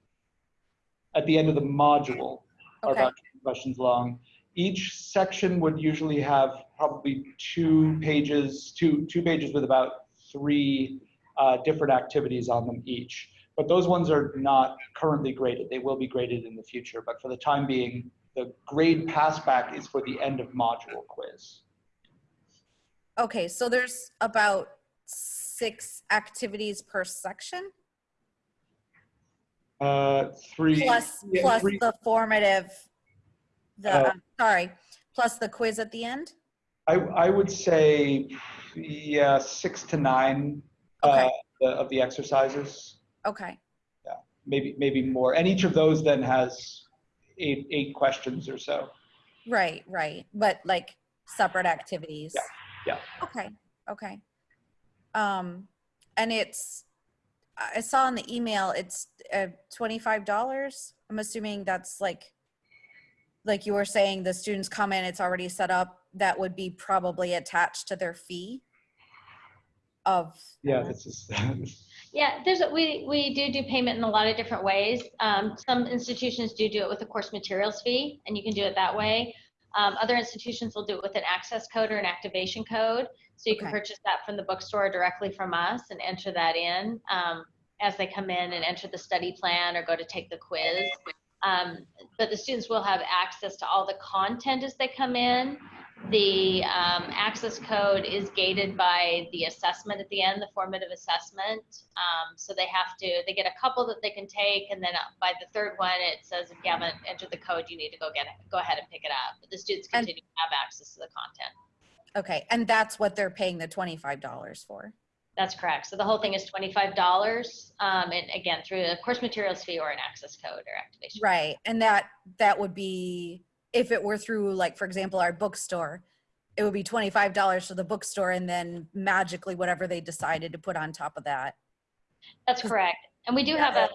At the end of the module are about 20 questions long. Each section would usually have probably two pages, two, two pages with about three uh, different activities on them each. But those ones are not currently graded. They will be graded in the future. But for the time being, the grade passback is for the end of module quiz. Okay, so there's about six activities per section? Uh, three. Plus, yeah, plus three- the formative, the, Uh, sorry, plus the quiz at the end? I, I would say, yeah, six to nine uh, Okay. the- of the exercises, Okay, Yeah, maybe maybe more. And each of those then has eight eight questions or so. right, right, but like separate activities? Yeah. yeah. Okay, okay. Um, and it's, I I saw in the email, it's uh, twenty-five dollars. I'm assuming that's like, like you were saying, the students come in, it's already set up, that would be probably attached to their fee of, Yeah, this is. Yeah, there's, a- we, we do do payment in a lot of different ways. Um, some institutions do do it with a course materials fee, and you can do it that way. Um, other institutions will do it with an access code or an activation code. So you can Okay. purchase that from the bookstore directly from us and enter that in, um, as they come in and enter the study plan or go to take the quiz. Um, but the students will have access to all the content as they come in. The um, access code is gated by the assessment at the end, the formative assessment. Um, so they have to, they get a couple that they can take, and then uh, by the third one, it says if you haven't entered the code, you need to go get it, go ahead and pick it up. But the students And- continue to have access to the content. Okay, and that's what they're paying the twenty-five dollars for? That's correct. So the whole thing is twenty-five dollars, um, and again through a course materials fee or an access code or activation. Right, and that, that would be, if it were through, like, for example, our bookstore, it would be twenty-five dollars for the bookstore and then magically whatever they decided to put on top of that. That's correct. And we do have a,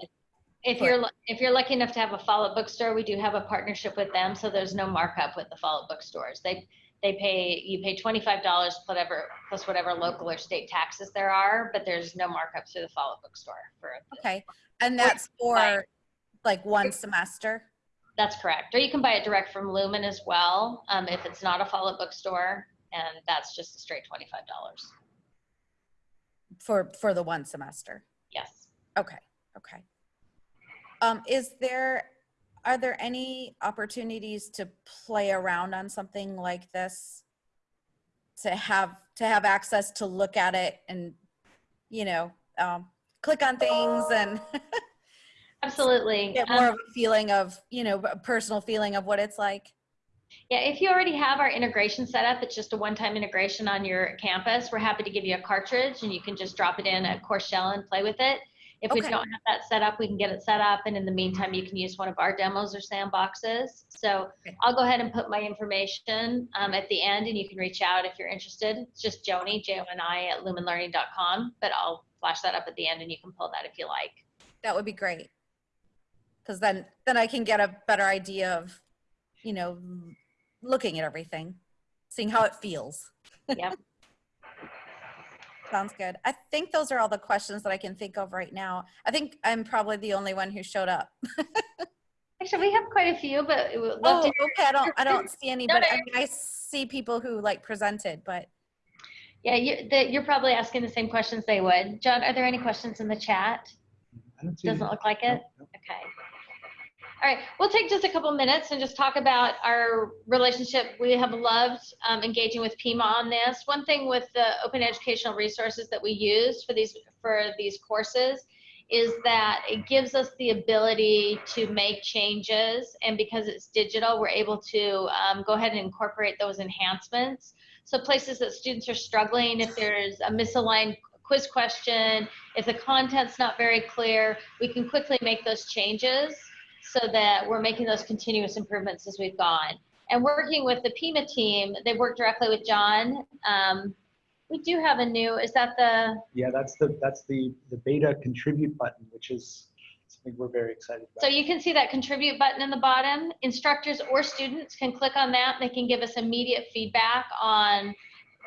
if you're, if you're lucky enough to have a Follett bookstore, we do have a partnership with them. So there's no markup with the Follett bookstores. They, they pay, you pay twenty-five dollars whatever, plus whatever local or state taxes there are, but there's no markup through the Follett bookstore for, Okay, and that's for like one semester? that's correct. Or you can buy it direct from Lumen as well, um, if it's not a Follett bookstore. And that's just a straight twenty-five dollars. For, for the one semester? Yes. Okay, okay. Um, is there, are there any opportunities to play around on something like this? To have, to have access to look at it and, you know, um, click on things and Absolutely. get Um, more of a feeling of, you know, a personal feeling of what it's like? Yeah, if you already have our integration set up, it's just a one-time integration on your campus. We're happy to give you a cartridge and you can just drop it in a course shell and play with it. If we don't have that set up, we can get it set up. And in the meantime, you can use one of our demos or sandboxes. So Okay. I'll go ahead and put my information um, at the end and you can reach out if you're interested. It's just Joni, J-O-N-I at lumenlearning.com, but I'll flash that up at the end and you can pull that if you like. That would be great. Cause then, then I can get a better idea of, you know, looking at everything, seeing how it feels. Yep. Sounds good. I think those are all the questions that I can think of right now. I think I'm probably the only one who showed up. Actually, we have quite a few, but it would love Oh, to okay. I don't, I don't see any, No, but no, I mean, I see people who like presented, but Yeah, you, the, you're probably asking the same questions they would. John, are there any questions in the chat? I don't see Doesn't any- look like no, it. no. Okay. All right, we'll take just a couple minutes and just talk about our relationship. We have loved um, engaging with PIMA on this. One thing with the open educational resources that we use for these for these courses is that it gives us the ability to make changes, and because it's digital, we're able to um, go ahead and incorporate those enhancements. So places that students are struggling, if there's a misaligned quiz question, if the content's not very clear, we can quickly make those changes so that we're making those continuous improvements as we've gone. And working with the PIMA team, they work directly with John. Um, we do have a new, is that the, Yeah, that's the, that's the, the beta contribute button, which is something we're very excited about. so you can see that contribute button in the bottom. Instructors or students can click on that. They can give us immediate feedback on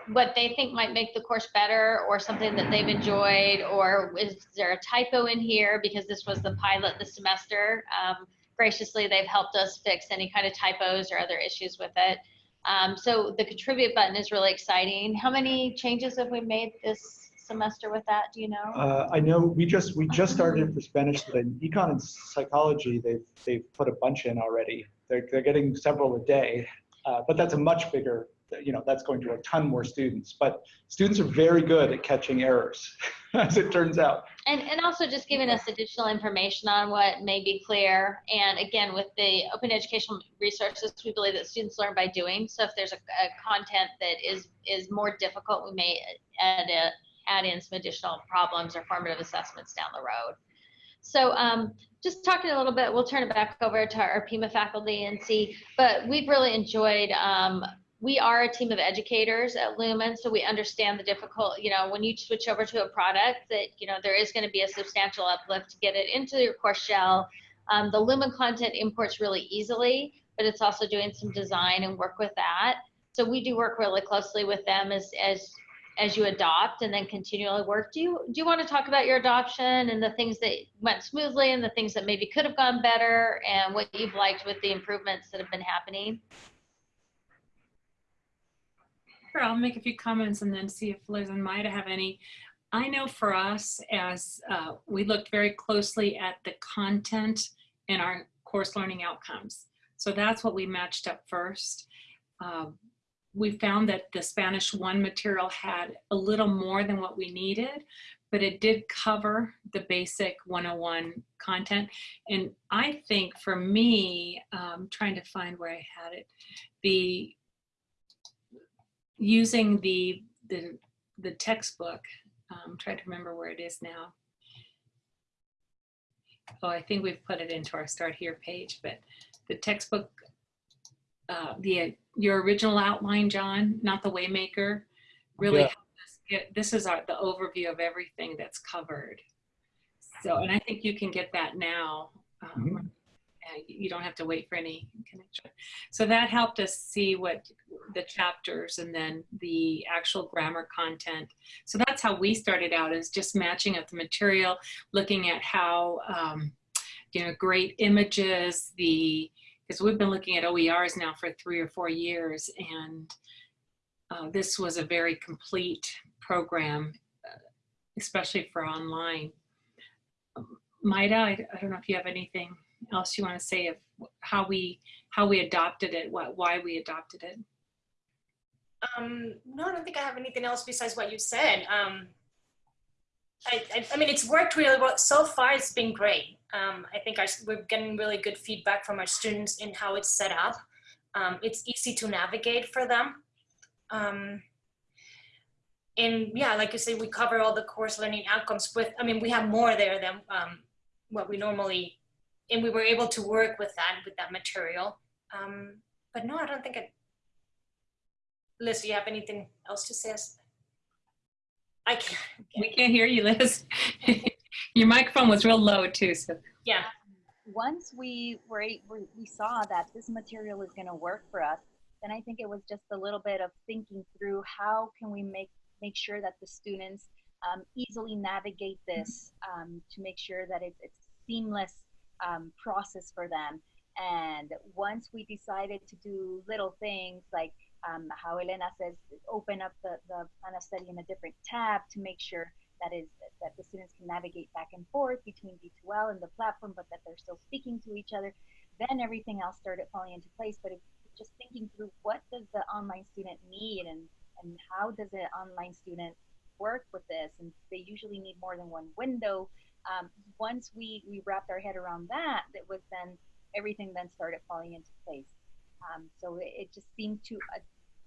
what they think might make the course better or something that they've enjoyed or is there a typo in here because this was the pilot this semester. Um, graciously, they've helped us fix any kind of typos or other issues with it. Um, so the contribute button is really exciting. How many changes have we made this semester with that? Do you know? Uh, I know we just, we just started for Spanish, but in econ and psychology, they've, they've put a bunch in already. They're, they're getting several a day, uh, but that's a much bigger, you know, that's going to a ton more students. But students are very good at catching errors, as it turns out. And, and also just giving us additional information on what may be clear. And again, with the open educational resources, we believe that students learn by doing. So if there's a, a content that is, is more difficult, we may add, a, add in some additional problems or formative assessments down the road. So um, just talking a little bit, we'll turn it back over to our PIMA faculty and see, but we've really enjoyed, um, we are a team of educators at Lumen, so we understand the difficult, you know, when you switch over to a product that, you know, there is going to be a substantial uplift to get it into your course shell. Um, the Lumen content imports really easily, but it's also doing some design and work with that. So we do work really closely with them as, as as you adopt and then continually work. Do you do you want to talk about your adoption and the things that went smoothly and the things that maybe could have gone better and what you've liked with the improvements that have been happening? Sure, I'll make a few comments and then see if Liz and Maida have any. I know for us, as uh, we looked very closely at the content and our course learning outcomes. So that's what we matched up first. Um, we found that the Spanish 1 material had a little more than what we needed, but it did cover the basic 101 content. And I think for me, um, trying to find where I had it, the using the the the textbook. Um, trying to remember where it is now. Oh, I think we've put it into our start here page, but the textbook, uh, the your original outline, John, not the Waymaker, really Yeah. us get. This is our the overview of everything that's covered. So, and I think you can get that now. Um, Mhm. uh, you don't have to wait for any connection. So that helped us see what the chapters and then the actual grammar content. So that's how we started out is just matching up the material, looking at how, um, you know, great images, the, because we've been looking at OERs now for three or four years and uh, this was a very complete program, especially for online. Maida, I, I don't know if you have anything else you want to say of how we how we adopted it, what why we adopted it? Um, no, I don't think I have anything else besides what you said. Um, I, I, I mean, it's worked really well. So far, it's been great. Um, I think our, we're getting really good feedback from our students in how it's set up. Um, it's easy to navigate for them. Um, and yeah, like you say, we cover all the course learning outcomes with, I mean, we have more there than um, what we normally, and we were able to work with that, with that material. Um, but no, I don't think it, Liz, do you have anything else to say? I can't. We can't hear you, Liz. Your microphone was real low too. So Yeah. Once we were we we saw that this material is going to work for us, then I think it was just a little bit of thinking through how can we make make sure that the students um, easily navigate this um, to make sure that it's it's seamless um, process for them. And once we decided to do little things like um, how Elena says, open up the, the plan of study in a different tab to make sure that is that the students can navigate back and forth between D2L and the platform, but that they're still speaking to each other. Then everything else started falling into place. But just thinking through what does the online student need and and how does an online student work with this? And they usually need more than one window. Um, once we we wrapped our head around that, it was then everything then started falling into place. Um, so it, it, just seemed to uh,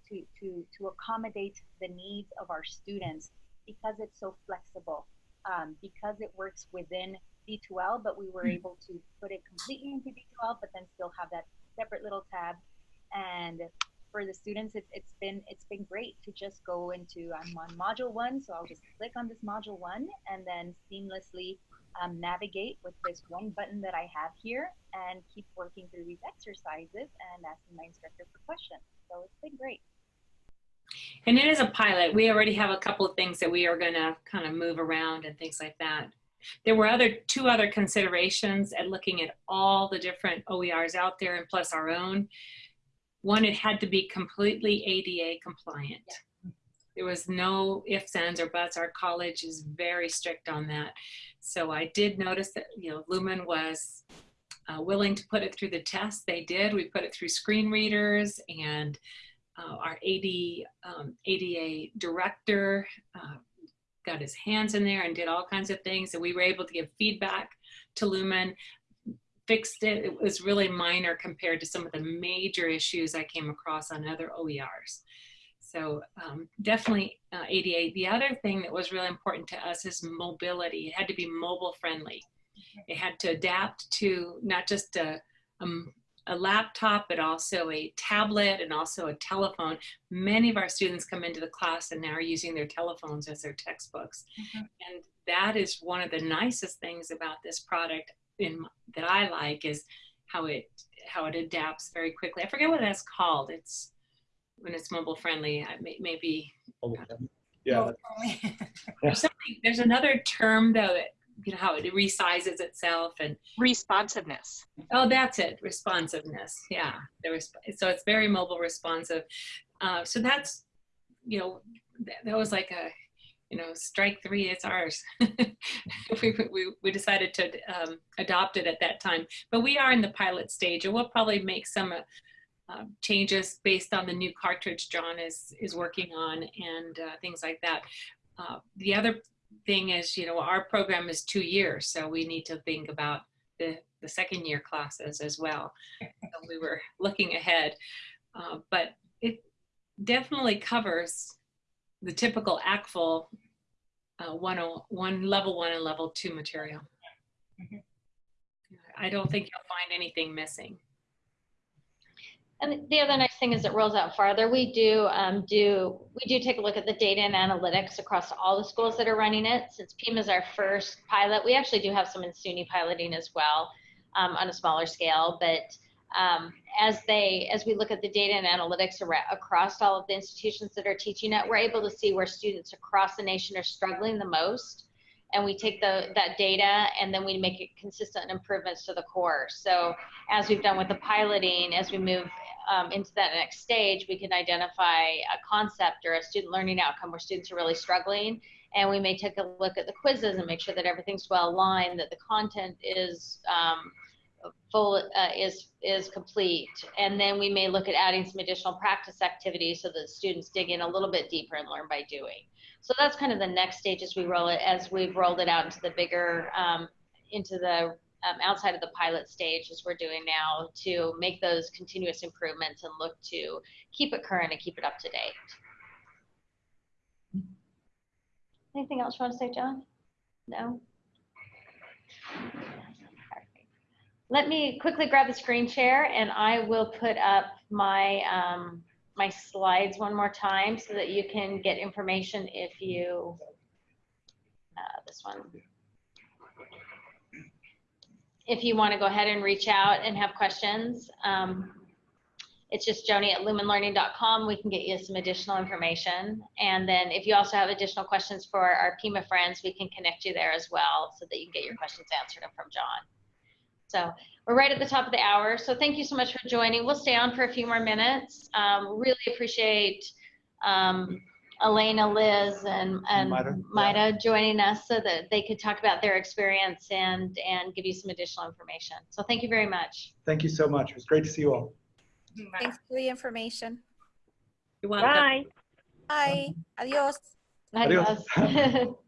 to to to accommodate the needs of our students because it's so flexible, um, because it works within D2L, but we were able to put it completely into D2L, but then still have that separate little tab. And for the students, it's, it's been it's been great to just go into I'm on module one, so I'll just click on this module one and then seamlessly um, navigate with this one button that I have here and keep working through these exercises and asking my instructor for questions. So it's been great. And it is a pilot. We already have a couple of things that we are going to kind of move around and things like that. There were other two other considerations at looking at all the different OERs out there and plus our own. One, it had to be completely ADA compliant. Yeah. There was no ifs, ands, or buts. Our college is very strict on that. So I did notice that, you know, Lumen was uh, willing to put it through the test. They did. We put it through screen readers and uh, our AD, um, ADA director uh, got his hands in there and did all kinds of things. And we were able to give feedback to Lumen, fixed it. It was really minor compared to some of the major issues I came across on other OERs. So um, definitely uh, ADA. The other thing that was really important to us is mobility. It had to be mobile friendly. It had to adapt to not just a, a a laptop, but also a tablet and also a telephone. Many of our students come into the class and now are using their telephones as their textbooks. Mm-hmm. And that is one of the nicest things about this product in, that I like is how it how it adapts very quickly. I forget what that's called. It's when it's mobile friendly. I May, maybe. Yeah. there's, there's another term though that you know how it resizes itself and responsiveness oh that's it responsiveness yeah there was so it's very mobile responsive uh, so that's you know that, that, was like a you know strike three it's ours we, we, we decided to um, adopt it at that time but we are in the pilot stage and we'll probably make some uh, uh, changes based on the new cartridge John is is working on and uh, things like that. Uh, the other thing is, you know, our program is two years, so we need to think about the, the second year classes as well. so we were looking ahead, uh, but it definitely covers the typical ACTFL uh, one, one level one and level two material. Mm -hmm. I don't think you'll find anything missing. And the other nice thing is it rolls out farther. We do um, do we do take a look at the data and analytics across all the schools that are running it. Since Pima is our first pilot, we actually do have some in SUNY piloting as well um, on a smaller scale. But um, as they as we look at the data and analytics across all of the institutions that are teaching it, we're able to see where students across the nation are struggling the most and we take the that data and then we make it consistent improvements to the course. So as we've done with the piloting, as we move um, into that next stage, we can identify a concept or a student learning outcome where students are really struggling. And we may take a look at the quizzes and make sure that everything's well aligned, that the content is um, full uh, is is complete and then we may look at adding some additional practice activities so that students dig in a little bit deeper and learn by doing so that's kind of the next stage as we roll it as we've rolled it out into the bigger um, into the um, outside of the pilot stage as we're doing now to make those continuous improvements and look to keep it current and keep it up to date. Anything else you want to say, John? No? Let me quickly grab the screen share and I will put up my um, my slides one more time so that you can get information if you, uh, this one if you want to go ahead and reach out and have questions, um, it's just joni at lumenlearning.com. We can get you some additional information. And then if you also have additional questions for our Pima friends, we can connect you there as well so that you can get your questions answered from John. So we're right at the top of the hour. So thank you so much for joining. We'll stay on for a few more minutes. Um, really appreciate um, Elena, Liz, and, and Maida, Maida joining us so that they could talk about their experience and, and give you some additional information. So thank you very much. Thank you so much. It was great to see you all. Thanks for the information. You're welcome. Bye. Bye. Adios. Adios. Adios.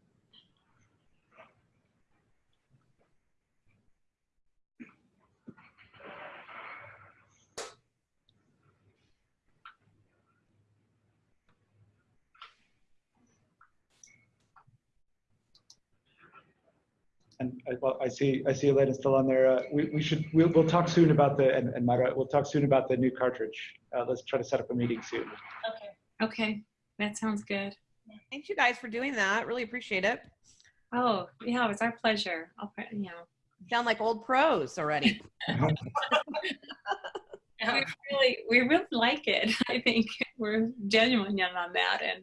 And I, well, I see, I see Elena's still on there. Uh, we, we should, we'll, we'll talk soon about the, and, and Myra, we'll talk soon about the new cartridge. Uh, let's try to set up a meeting soon. Okay. Okay, that sounds good. Thanks you guys for doing that. Really appreciate it. Oh, yeah, it was our pleasure. I'll, put- you know, Sound like old pros already. we really, we really like it. I think we're genuine on that and,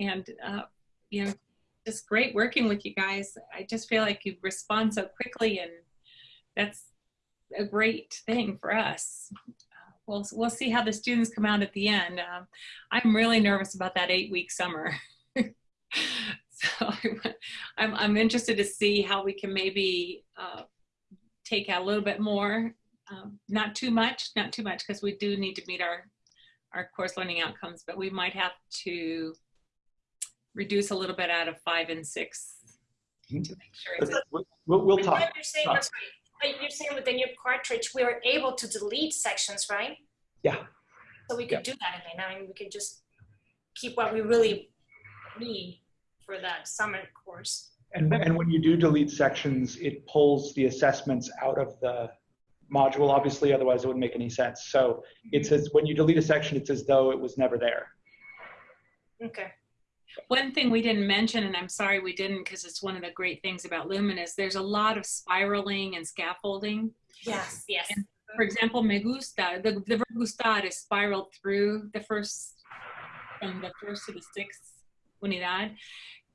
and, uh, you know, just great working with you guys. I just feel like you respond so quickly and that's a great thing for us. We'll, we'll see how the students come out at the end. Um, I'm really nervous about that eight week summer. so I'm, I'm interested to see how we can maybe uh, take out a little bit more um, not too much, not too much, because we do need to meet our our course learning outcomes, but we might have to reduce a little bit out of five and six to Mhm. make sure it's We'll, we'll, we'll talk. what You're saying, I'm sorry, you're saying with the new cartridge, we were able to delete sections, right? Yeah. So we could do that again. I mean, we could just keep what we really need for that summer course. And, and when you do delete sections, it pulls the assessments out of the module, obviously, otherwise it wouldn't make any sense. So it says, when you delete a section, it's as though it was never there. Okay. One thing we didn't mention, and I'm sorry we didn't, because it's one of the great things about Lumen is there's a lot of spiraling and scaffolding. Yes, yes. For example, me gusta, the, the verb gustar is spiraled through the first, from the first to the sixth unidad.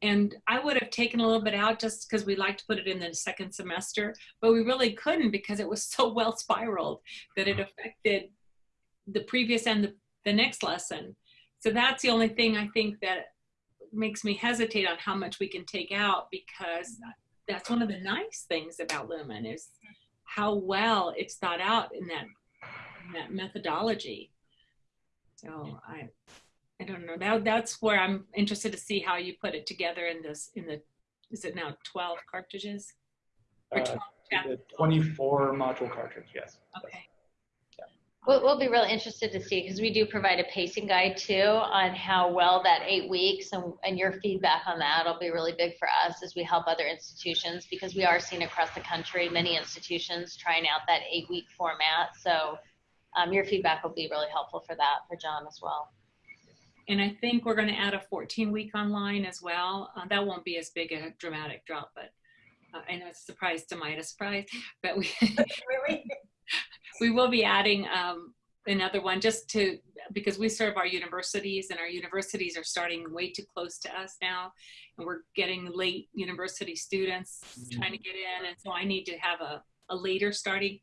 And I would have taken a little bit out just because we like to put it in the second semester, but we really couldn't because it was so well spiraled that it affected the previous and the, the next lesson. So that's the only thing I think that makes me hesitate on how much we can take out because that's one of the nice things about Lumen is how well it's thought out in that in that methodology. So I I don't know. That that's where I'm interested to see how you put it together in this in the is it now 12 cartridges? Or Uh, 12 The chapters? 24 module cartridge, yes. Okay. We'll, we'll be really interested to see because we do provide a pacing guide too on how well that eight weeks and, and your feedback on that will be really big for us as we help other institutions because we are seeing across the country many institutions trying out that eight week format. So um, your feedback will be really helpful for that for John as well. And I think we're going to add a 14 week online as well. Uh, that won't be as big a dramatic drop, but uh, I know it's a surprise to my surprise, but we Really? We will be adding um, another one just to because we serve our universities and our universities are starting way too close to us now and we're getting late university students trying to get in and so i need to have a, a later starting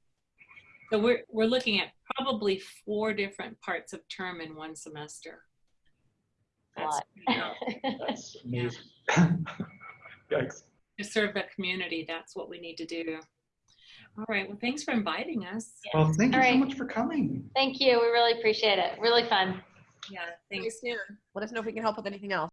so we're we're looking at probably four different parts of term in one semester A That's lot. pretty. That's amazing. Yikes. to serve the community that's what we need to do all right well thanks for inviting us Well, thank you All so much for coming. Thank you. We really appreciate it. Really fun. yeah See you thanks soon. Let us know if we can help with anything else.